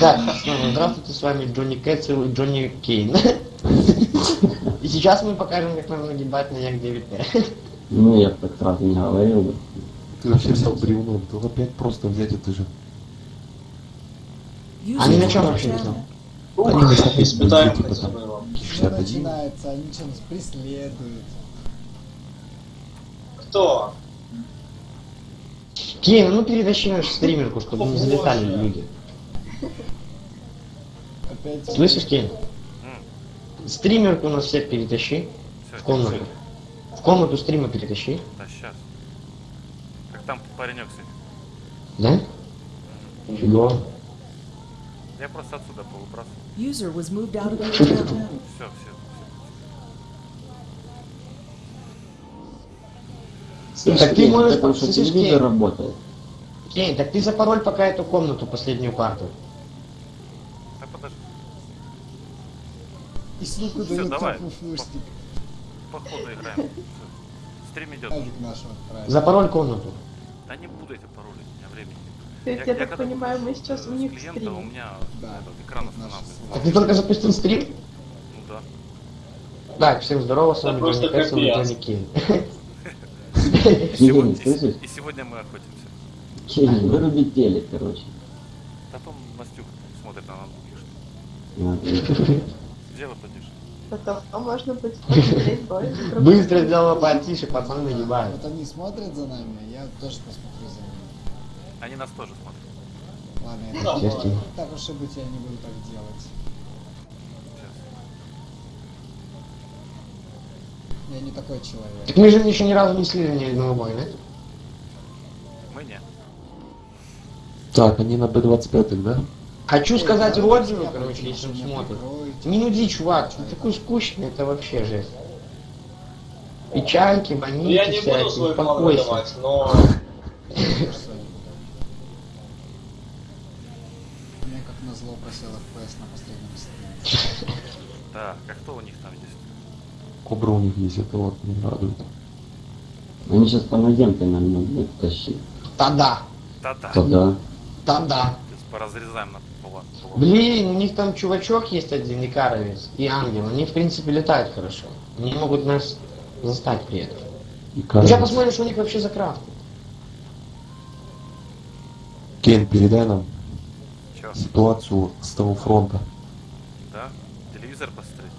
Так, снова здравствуйте, с вами Джонни Кэтсел и Джонни Кейн. И сейчас мы покажем, как нам нагибать на Як 9 Ну, я бы так сразу не говорил бы. Ты вообще стал бревном, то опять просто взять это же. Они на чем вообще летят? Они на типа его. Что 61. начинается, они что нас преследуют. Кто? Кейн, ну перетащи нашу стримерку, чтобы не залетали люди. Слышишь, Кейн? Стримерку у нас всех перетащи в комнату. В комнату стрима перетащи. Да, сейчас. Как там паренек сидит? Да? Фигово. Я просто отсюда повыбрасывал. User was moved out of channel. Все, все. Так ты можешь у тебя там что, телевизор работает? Кейн, так ты запароль пока эту комнату, последнюю парту. Да подожди, И ссылку Всё, дает давай. походу играем. Стрим идет. Отправил. Запароль комнату. Да не будете пароли, у меня времени. То есть, я, так понимаю, буду мы сейчас у них клиента, у стрим. меня Да, этот экран останавливается. Так ты только запустил стрим? Ну да. Так, всем здорово, с Да вами Джонни Кэтсел и. Джонни Кейн. И сегодня, мы охотимся. Кейн, выруби телек, короче. Потом Настюк смотрит на ноутбуки. что- Где вы подишь? Потом а можно будет посмотреть бой. Быстро сделала потише, пацаны нагибают. Вот они смотрят за нами, а я тоже посмотрю за ними. Они нас тоже смотрят. Ладно, я так, так уж и быть, я не буду так делать. Сейчас. Я не такой человек. Так мы же еще ни разу не слили ни одного боя, да? Мы не. Так, они на Б25, да? Хочу сказать да, Роджеру, короче, если он смотрит. Не нуди, чувак, ты такой скучный, это вообще жесть. Печальки, Ну, больницы я не буду свой план успокойся. выдавать, но У меня как назло просел FPS на последнем стриме. Так, а кто у них там есть? Кобра у них есть, это вот не радует. Они сейчас по наземке нам будут тащить. Та-да, Да-да. Тогда. та-да. Сейчас поразрезаем на Блин, у них там чувачок есть один, Икаровец и Ангел. Они, в принципе, летают хорошо. Они могут нас застать при этом. И Сейчас кажется, посмотрим, что у них вообще за крафт. Кейн, передай нам Чё? ситуацию с того фронта. Да? Телевизор посмотреть?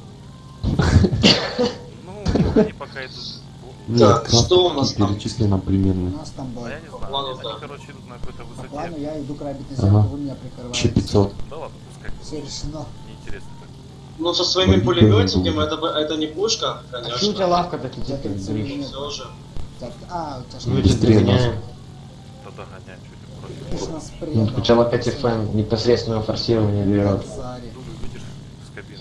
Ну, у они пока идут. Так, что у нас там? перечисли нам У примерно. нас там бой. я не знаю. Они, короче, какой-то высоте. я иду грабить на землю, Ага. вы меня прикрываете. Че 500. Да ладно, пускай. Все решено. Неинтересно так. ну со своими Ой, пулеметиками это, это не пушка, А что у тебя конечно. лавка так минут. Все же. Так, а, у тебя что? Мы Быстрее догоняем. Да догоняй, против. нас Ну. Сначала 5 FM непосредственного форсирования берет. Царь. Дулю видишь с кабины.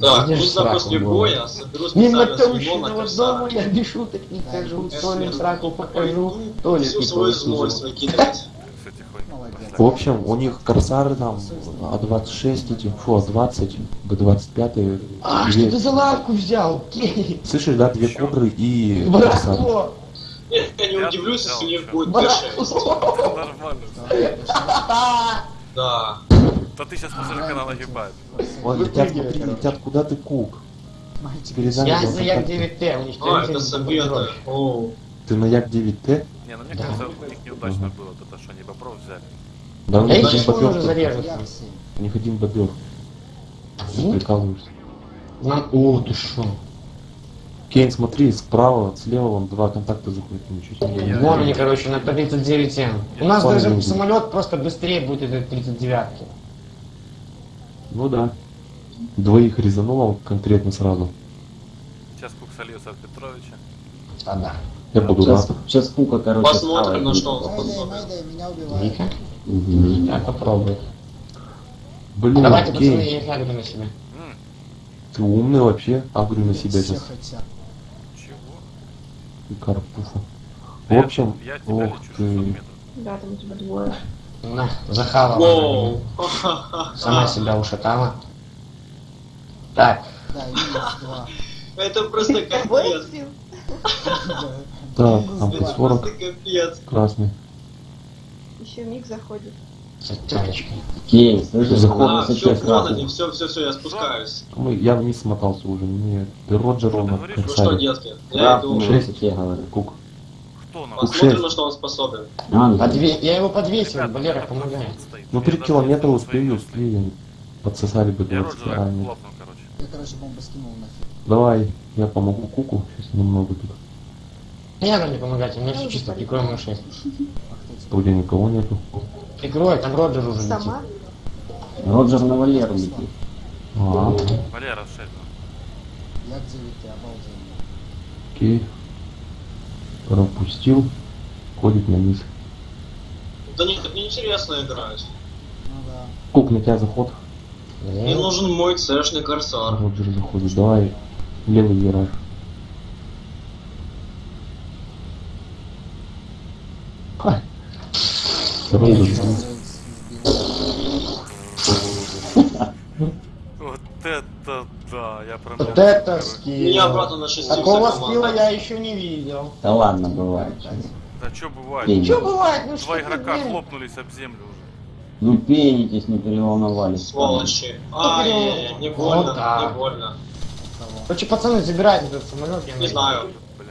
Так, Видишь, нужно после боя соберу Мимо толщиного дома я без шуток не хожу, Толин соберу. сраку покажу, получил. выкидывать. Кстати, хоть. Молодец. В общем, у них корсары там А26 эти, фу, А20, Б25. А, что ты за лавку взял? Слышишь, да, две кобры и корсар. Браво! Нет, я не удивлюсь, если у них будет Браво! Т6. Нормально. Давай, пошли. Да. Да ты сейчас посмотри, как она нагибает. Вон, летят, смотри, летят, куда ты кук? Мальчик, Передай Я за Як контакты. 9Т, у них А, это Ты на Як 9Т? Не, ну мне Да. кажется, у них неудачно было, вот это что они бобров взяли. Да, Да я сейчас уже. У них один бобер. Вот. Прикалываешься. Нам- О, ты шо? Кейн, смотри, справа, слева вон два контакта заходят, ничего себе. Я- Вон они, короче, на 39М. У нас даже не самолет просто быстрее будет этой 39-ки. Ну да. Двоих резануло конкретно сразу. Сейчас Кук сольется от Петровича. А да. Я буду Сейчас, рад. сейчас Пука, короче, Посмотрим, на что он способен. Мгм. Так, попробуй. Блин, Давайте, пацаны, Кейн, я их на себя. Ты умный вообще. Агрю на себя сейчас. чего? И карпуфа. В Я- общем, я, тебя ох лечу 600 ты. Да, там у тебя двое. На, захавала. Воу. Сама себя ушатала. Так, Да. Это просто капец. Так, Минус там под 40 Просто капец. красный. Еще миг заходит. С оттяжечкой. Кей, слышишь, Заход на А, высоте все, красный. все, все, все, я спускаюсь. Мы, я вниз смотался уже, мне Роджер на говоришь? Ну что, детки, я иду. на высоте, говорю. Кук. Кук Посмотрим, на что он способен. Ангел. Подве- Я его подвесил, Ребята, Валера, помогай. Ну три километра успею, успею. Подсосали бы Я 20 Роджера ранее. короче. Я, короче, бомбу скинул нафиг. Давай, я помогу Куку, сейчас немного тут. Не надо мне помогать, у меня все чисто. А кто тебе? Вроде никого нету. Прикрой, там Роджер уже летит. Сама? Роджер на Валеру летит. А, Валера, шесть. Я где ты, обалденно. окей. Пропустил. Ходит на низ. Да нет, так неинтересно играть. Ну да. Кук, на тебя заход. Мне нужен мой цешный корсар. Роджер заходит. Давай. Левый вираж. Ха. Роджер. Вот не это скилл. Меня обратно на 6 Такого скилла я еще не видел. Да ладно, бывает. Да что бывает? Пенитесь. Что бывает? Ну Два что ты, игрока блин? хлопнулись об землю уже. Ну пенитесь, не переволновались. Сволочи. Ай, яй не больно, Вот так. не больно. Короче, пацаны, забирайте этот самолет. я Не найду. знаю. Блин.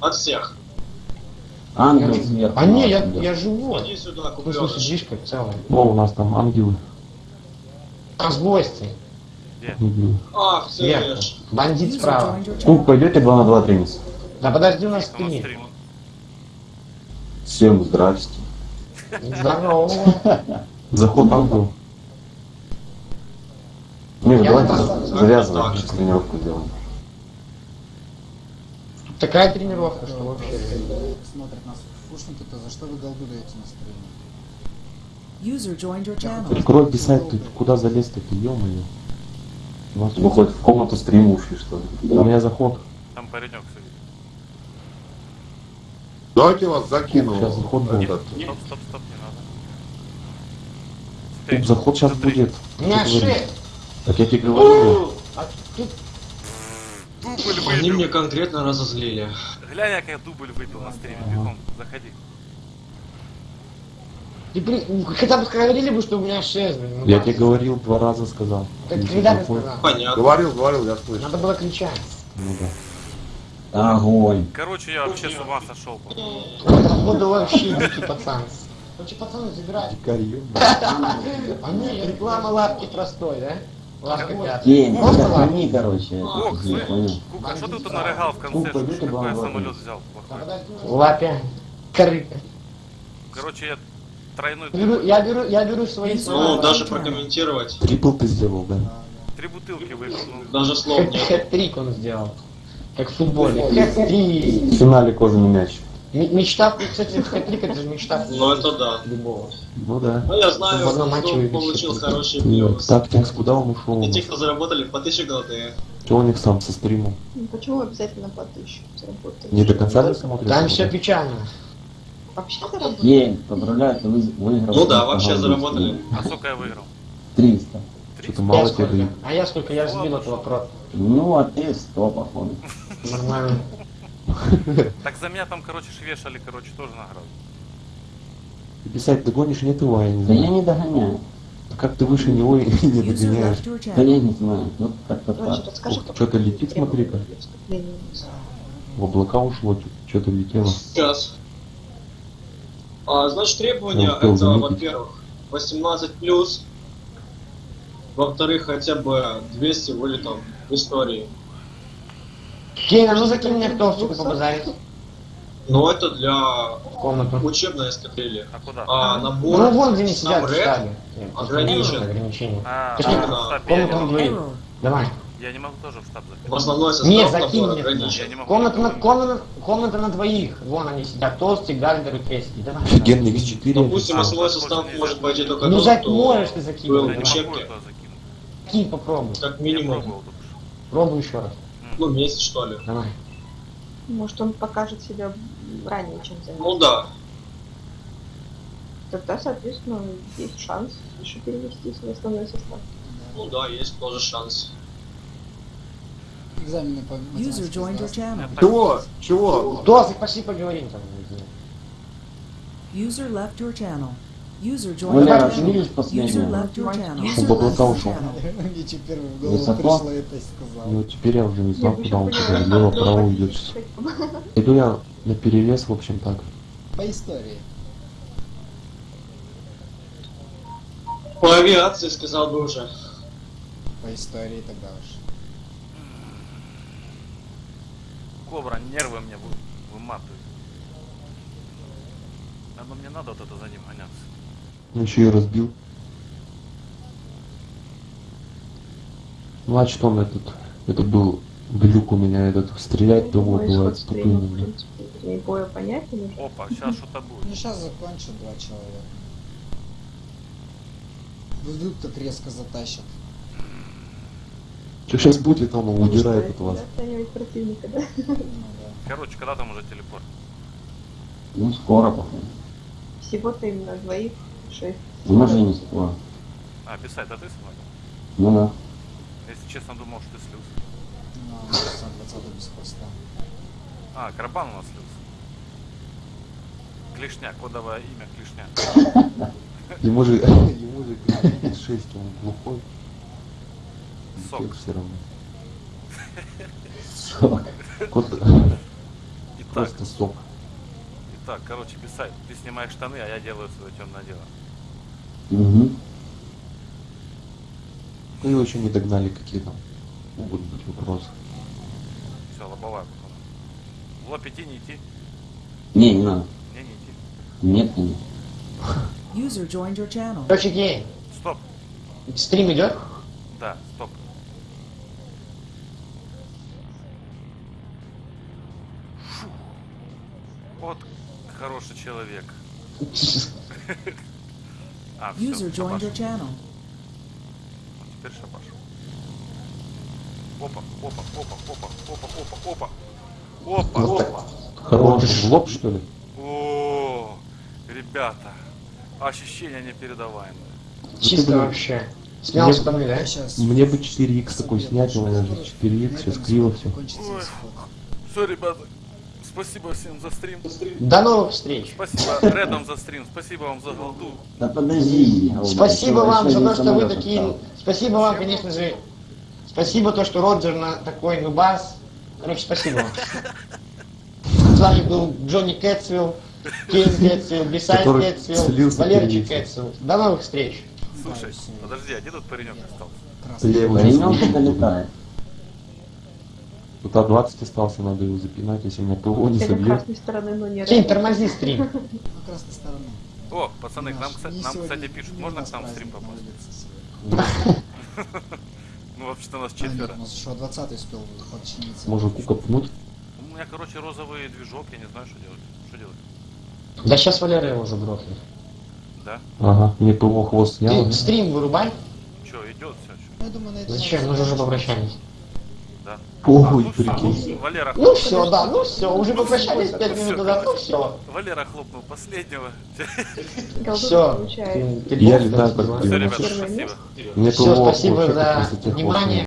От всех. Ангел сверху. А не, я, я живой. Иди сюда, В смысле, купленыш. сидишь как целый. О, у нас там ангелы. А Ангелы. Ах, Сверху. ешь. Бандит справа. Кук, пойдете 2 на 2 теннис? Да подожди, у нас три. Всем здрасте. Здорово. Заход. Не, Я давайте завязываем, сейчас тренировку сделаем. Такая тренировка, что вообще. Смотрят нас фушники, то за что вы голду даете на стриме? User joined your channel. Открой писать, ты куда залез-то ты, ё-моё. У нас Вы хоть в комнату стрима ушли, что ли? У меня заход. Там паренек сидит. Давайте вас закину. Сейчас заход был. Этот. Стоп, стоп, стоп, не надо. Эй, заход сейчас смотри. будет. Меня говори. шесть. Так я тебе говорю. А тут Дубль Они мне выбил. конкретно разозлили. Глянь, как я дубль выпил на стриме. Бегом, заходи. Ты, блин, ну, хотя бы говорили бы, что у меня шесть, блин. ну Я тебе говорил, два раза сказал. Так когда ты сказал? Понятно. Говорил, говорил, я слышу. Надо было кричать. Ну да. Огонь. Короче, я вообще с ума сошел. Походу вообще дикий пацан. Короче, пацаны, забирайте. Дикарь, ё-моё. А не, реклама лапки простой, да? Лапки. сохрани, короче. Ох. Кука, а что ты тут нарыгал в конце? Кука, Что ж иди ты, какой я самолет взял? Лапя. Корыка. Короче, я тройной Беру, я беру, я беру свои Ну, слова. даже прокомментировать. Трипл ты сделал, да? три бутылки выпил. Ну, Даже слов нет. Хэт-трик он сделал. Как в футболе. Хэт-трик. В финале кожаный мяч. Мечта, кстати, хэт-трик это же мечта Ну, это да. любого. Ну да. Ну, я знаю, В одном матче кто выбить получил всё-таки. хорошие Нет, плюсы. Тактикс, куда он ушел? у И те, кто заработали по 1000 голды. Чего у них сам со стримом? Ну, Почему обязательно по тысячу заработать? Не до конца не смотрит? Там все печально. Вообще заработать? Кень, поздравляю, ты вы- выиграл. Ну да, вообще заработали. а сколько я выиграл? 300. Что-то мало тебе сколько? А я сколько? Я сбил этого про. Ну, а ты 100, походу. Нормально. Так за меня там, короче, швешали, короче, тоже награду. Ты писать догонишь, нет его, я не Да я знаю. не догоняю. А Как ты выше него и не догоняешь? Да я не знаю. Вот как-то так. что-то летит, смотри-ка. В облака ушло, что-то летело. Сейчас. А, значит, требования это, во-первых, 18 плюс. Во-вторых, хотя бы 200 вылетов в истории. Кейн, а ну закинь мне кто чтобы побазарить Но это для комнату. учебной эскадрильи. А куда? А набор Ну вон где они сидят, кстати. ограничен. Ограничение. А, Точнее, в штаб я не комнату на могу. двоих. Error. Давай. Я не могу тоже в штаб в заходить. основной состав Не, закинь мне. Я не могу. Комната на, комната, комната на двоих. Вон они сидят. Толстый, Гальдер и Крески. Давай. Офигенный X4. Допустим, А, основной состав может пойти только Ну зак можешь ты был закинуть. Я в не Давай. учебке. могу это закинуть. Кинь, попробуй. как минимум. Пробуй еще раз. ну, месяц что ли. Давай. Может, он покажет себя ранее, чем за Ну да. Тогда, соответственно, есть шанс еще перевестись в основной состав. Ну да, есть тоже шанс. Экзамены по User joined your channel. Чего? Чего? Кто? Пошли поговорим там. User left your channel. User joined your Валера, channel. видишь User последнего? left your channel. Чтобы User left облака your ушел. channel. Мне теперь в голову Высоко? пришло это и сказал. Ну теперь я уже не знал, куда он поняла, лево, право идет. Иду я на перевес, в общем так. По истории. По авиации сказал бы уже. По истории тогда уж. Кобра, нервы мне вы- выматывает. Оно мне надо вот это за ним гоняться. Ну еще и разбил. Ну а что он этот, это был глюк у меня этот, стрелять в принципе, боя понятен уже. Опа, сейчас что-то будет. Ну сейчас закончат два человека. Вдруг так резко затащат. Что сейчас будет, там он удирает от вас. Да? Ну да. Короче, когда там уже телепорт? Ну, скоро, походу. Всего-то именно двоих, шесть. Ну, не скоро. А, писать, а ты смог? Ну да. Если честно, думал, что ты слился. Ну, а 20 без хвоста. А, Карабан у нас слился. Клешня, кодовое имя Клешня. Ему же, ему же 6, он глухой. Сок. все равно. Сок. Просто сок. итак, короче, писать. Ты снимаешь штаны, а я делаю свое темное дело. Угу. Ну его еще не догнали, какие там могут быть вопросы. Все, лобовая потом. В лоб идти, не идти? Не, не надо. Не, не идти. Нет, нет. User joined your channel. Короче, гей, Стоп. стрим идет? Да, стоп. Вот хороший человек. А, все, User joined your channel. Теперь шабаш. Опа, опа, опа, опа, опа, опа, опа. Опа, Вот опа. Хороший в лоб, что ли? О, ребята, ощущения непередаваемые. Чисто вообще. Снял Мне- штаны, да? Сейчас... Мне бы 4х такой снять, у меня же 4х, сейчас криво все. Ой. Все, ребята, спасибо всем за стрим. До новых встреч. Спасибо Редом за стрим, спасибо вам за голду. Да подожди. Спасибо вам за то, что вы такие... Спасибо вам, конечно же. Спасибо то, что Роджер на такой нубас. Короче, спасибо вам. С вами был Джонни Кэтсвилл, Кейн Кэтсвилл, Бисайд Который Кэтсвилл, Валерчик Кэтсвилл. До новых встреч. Слушай, подожди, а где тут паренек остался? Паренек не долетает. Тут А20 остался, надо его запинать, если меня ПВО не собьет. красной стороны, но не Кейн, рядом. тормози стрим. На красной стороне. О, пацаны, к нам, кстати, не нам, сегодня- кстати, пишут, не можно к нам в стрим попасть? Ну, вообще-то нас. А, четверо. у нас еще 20 успел подчиниться. Может купнуть? У меня, короче, розовый движок, я не знаю, что делать. Что делать? Да сейчас Валера его уже грохнет. Да? Ага, мне ПВО хвост снял. Стрим вырубай. Че, идет все? Я думаю, на этом Зачем? Мы же уже попрощались. Ну, всё, прикинь. Валера, Ну все, да, ну все, уже попрощались всё, пять минут назад, ну все. Валера хлопнул последнего. Все. Я летаю Все, ребята, спасибо. Все, спасибо за внимание.